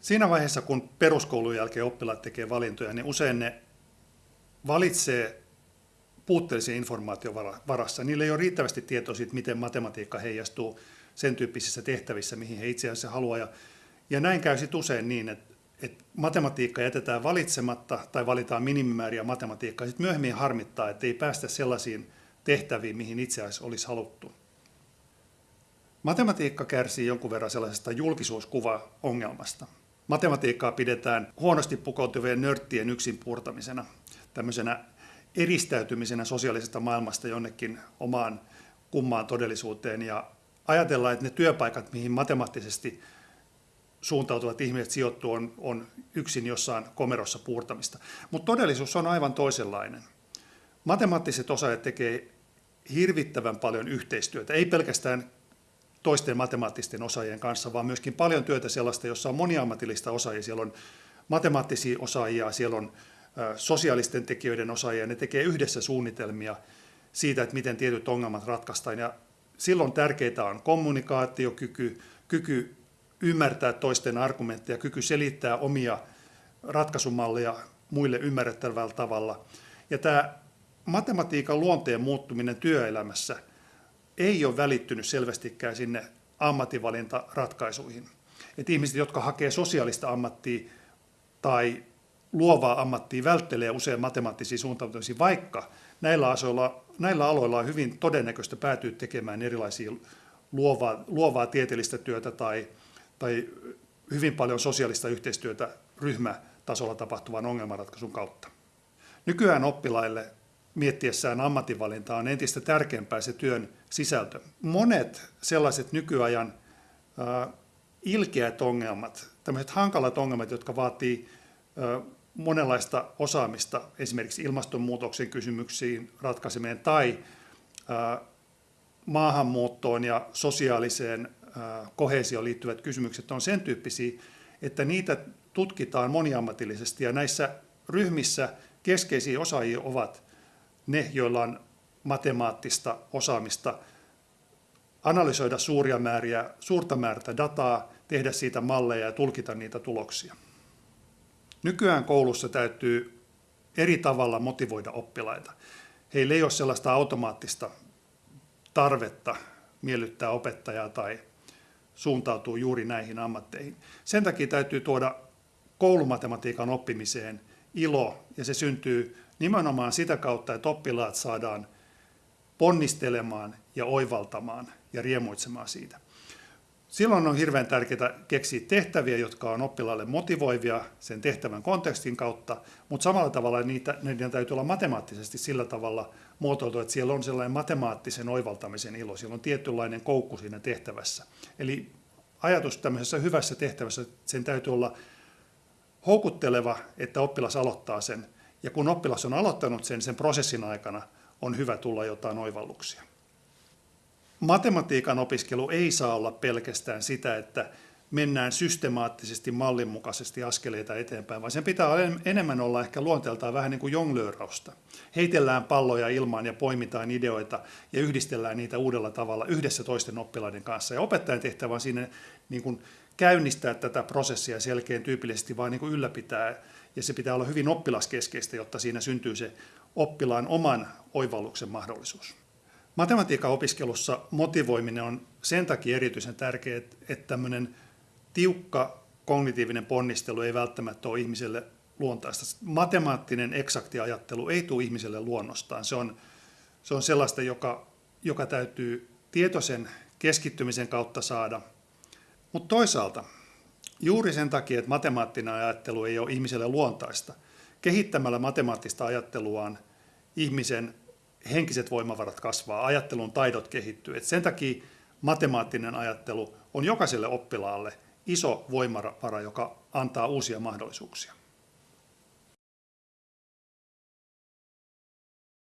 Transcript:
Siinä vaiheessa, kun peruskoulun jälkeen oppilaat tekee valintoja, niin usein ne valitsee puutteellisen informaation varassa. Niillä ei ole riittävästi tietoa siitä, miten matematiikka heijastuu sen tyyppisissä tehtävissä, mihin he itse asiassa haluaa. Ja, näin käy sitten usein niin, että, että matematiikka jätetään valitsematta tai valitaan minimimääriä matematiikkaa. Sitten myöhemmin harmittaa, että ei päästä sellaisiin tehtäviin, mihin itse asiassa olisi haluttu. Matematiikka kärsii jonkun verran sellaisesta julkisuuskuva-ongelmasta. Matematiikkaa pidetään huonosti pukoutuvien nörttien yksin purtamisena, tämmöisenä eristäytymisenä sosiaalisesta maailmasta jonnekin omaan kummaan todellisuuteen ja ajatellaan, että ne työpaikat, mihin matemaattisesti suuntautuvat ihmiset sijoittuu, on, on yksin jossain komerossa puurtamista. Mutta todellisuus on aivan toisenlainen. Matemaattiset osaajat tekee hirvittävän paljon yhteistyötä, ei pelkästään toisten matemaattisten osaajien kanssa, vaan myöskin paljon työtä sellaista, jossa on moniammatillista osaajia. Siellä on matemaattisia osaajia, siellä on sosiaalisten tekijöiden osaajia, ne tekee yhdessä suunnitelmia siitä, että miten tietyt ongelmat ratkaistaan. Ja silloin tärkeää on kommunikaatiokyky, kyky ymmärtää toisten argumentteja, kyky selittää omia ratkaisumalleja muille ymmärrettävällä tavalla. Ja tämä matematiikan luonteen muuttuminen työelämässä ei ole välittynyt selvästikään sinne ammatinvalintaratkaisuihin. Et ihmiset, jotka hakee sosiaalista ammattia tai luovaa ammattia, välttelee usein matemaattisia suuntautumisia, vaikka näillä, asoilla, näillä aloilla on hyvin todennäköistä päätyä tekemään erilaisia luovaa, luovaa tieteellistä työtä tai, tai hyvin paljon sosiaalista yhteistyötä ryhmätasolla tapahtuvan ongelmanratkaisun kautta. Nykyään oppilaille miettiessään ammatinvalintaa on entistä tärkeämpää se työn sisältö. Monet sellaiset nykyajan äh, ilkeät ongelmat, tämmöiset hankalat ongelmat, jotka vaatii äh, monenlaista osaamista esimerkiksi ilmastonmuutoksen kysymyksiin ratkaiseminen tai äh, maahanmuuttoon ja sosiaaliseen kohesioon liittyvät kysymykset on sen tyyppisiä, että niitä tutkitaan moniammatillisesti ja näissä ryhmissä keskeisiä osaajia ovat ne, joilla on matemaattista osaamista analysoida suuria määriä, suurta määrää dataa, tehdä siitä malleja ja tulkita niitä tuloksia. Nykyään koulussa täytyy eri tavalla motivoida oppilaita. Heillä ei ole sellaista automaattista tarvetta miellyttää opettajaa tai suuntautuu juuri näihin ammatteihin. Sen takia täytyy tuoda koulumatematiikan oppimiseen ilo, ja se syntyy nimenomaan sitä kautta, että oppilaat saadaan ponnistelemaan ja oivaltamaan ja riemuitsemaan siitä. Silloin on hirveän tärkeää keksiä tehtäviä, jotka on oppilaalle motivoivia sen tehtävän kontekstin kautta, mutta samalla tavalla niitä, niiden täytyy olla matemaattisesti sillä tavalla muotoiltu, että siellä on sellainen matemaattisen oivaltamisen ilo, siellä on tietynlainen koukku siinä tehtävässä. Eli ajatus tämmöisessä hyvässä tehtävässä, sen täytyy olla houkutteleva, että oppilas aloittaa sen, ja kun oppilas on aloittanut sen, sen prosessin aikana on hyvä tulla jotain oivalluksia matematiikan opiskelu ei saa olla pelkästään sitä, että mennään systemaattisesti mallinmukaisesti askeleita eteenpäin, vaan sen pitää enemmän olla ehkä luonteeltaan vähän niin kuin jonglöörausta. Heitellään palloja ilmaan ja poimitaan ideoita ja yhdistellään niitä uudella tavalla yhdessä toisten oppilaiden kanssa. Ja opettajan tehtävä on siinä niin kuin käynnistää tätä prosessia selkeän tyypillisesti, vaan niin kuin ylläpitää. Ja se pitää olla hyvin oppilaskeskeistä, jotta siinä syntyy se oppilaan oman oivalluksen mahdollisuus. Matematiikan opiskelussa motivoiminen on sen takia erityisen tärkeää, että tämmöinen tiukka kognitiivinen ponnistelu ei välttämättä ole ihmiselle luontaista. Matemaattinen eksakti ajattelu ei tule ihmiselle luonnostaan. Se on, se on sellaista, joka, joka täytyy tietoisen keskittymisen kautta saada. Mutta toisaalta juuri sen takia, että matemaattinen ajattelu ei ole ihmiselle luontaista, kehittämällä matemaattista ajatteluaan ihmisen henkiset voimavarat kasvaa, ajattelun taidot kehittyy. Et sen takia matemaattinen ajattelu on jokaiselle oppilaalle iso voimavara, joka antaa uusia mahdollisuuksia.